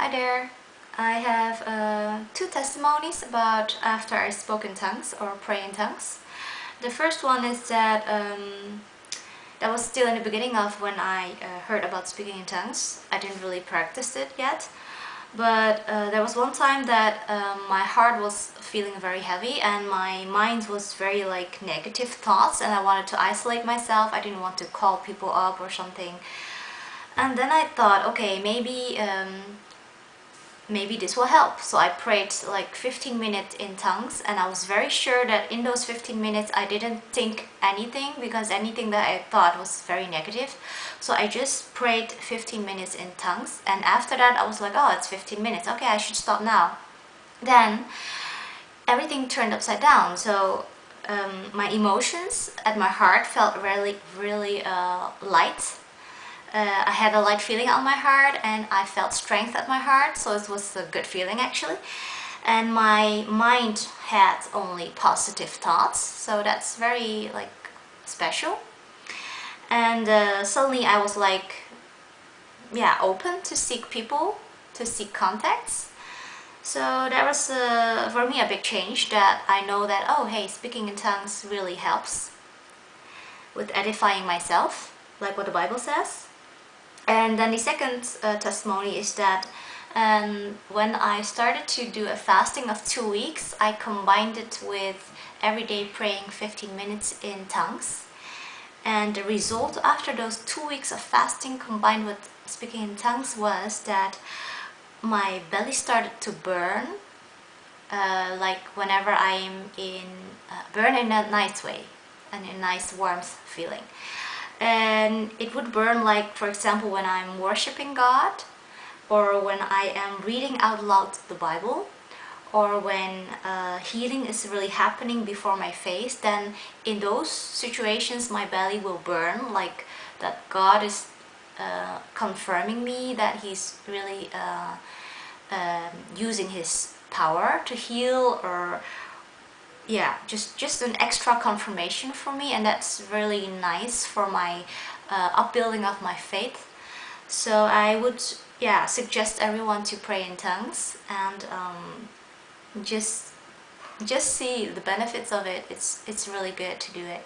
Hi there. I have uh, two testimonies about after I spoke in tongues or pray in tongues. The first one is that um, that was still in the beginning of when I uh, heard about speaking in tongues. I didn't really practice it yet. But uh, there was one time that um, my heart was feeling very heavy and my mind was very like negative thoughts and I wanted to isolate myself. I didn't want to call people up or something. And then I thought, okay, maybe um, maybe this will help. So I prayed like 15 minutes in tongues and I was very sure that in those 15 minutes I didn't think anything because anything that I thought was very negative. So I just prayed 15 minutes in tongues and after that I was like, oh, it's 15 minutes. Okay, I should stop now. Then everything turned upside down. So um, my emotions at my heart felt really, really uh, light uh, I had a light feeling on my heart and I felt strength at my heart so it was a good feeling actually. And my mind had only positive thoughts so that's very like special. And uh, suddenly I was like yeah open to seek people to seek contacts. So that was uh, for me a big change that I know that oh hey speaking in tongues really helps with edifying myself like what the Bible says and then the second uh, testimony is that um, when I started to do a fasting of two weeks, I combined it with everyday praying 15 minutes in tongues. And the result after those two weeks of fasting combined with speaking in tongues was that my belly started to burn uh, like whenever I'm in, uh, burn in a nice way and a nice warmth feeling and it would burn like for example when I'm worshiping God or when I am reading out loud the Bible or when uh, healing is really happening before my face then in those situations my belly will burn like that God is uh, confirming me that he's really uh, um, using his power to heal or yeah just just an extra confirmation for me and that's really nice for my uh, upbuilding of my faith. So I would yeah suggest everyone to pray in tongues and um, just just see the benefits of it. It's it's really good to do it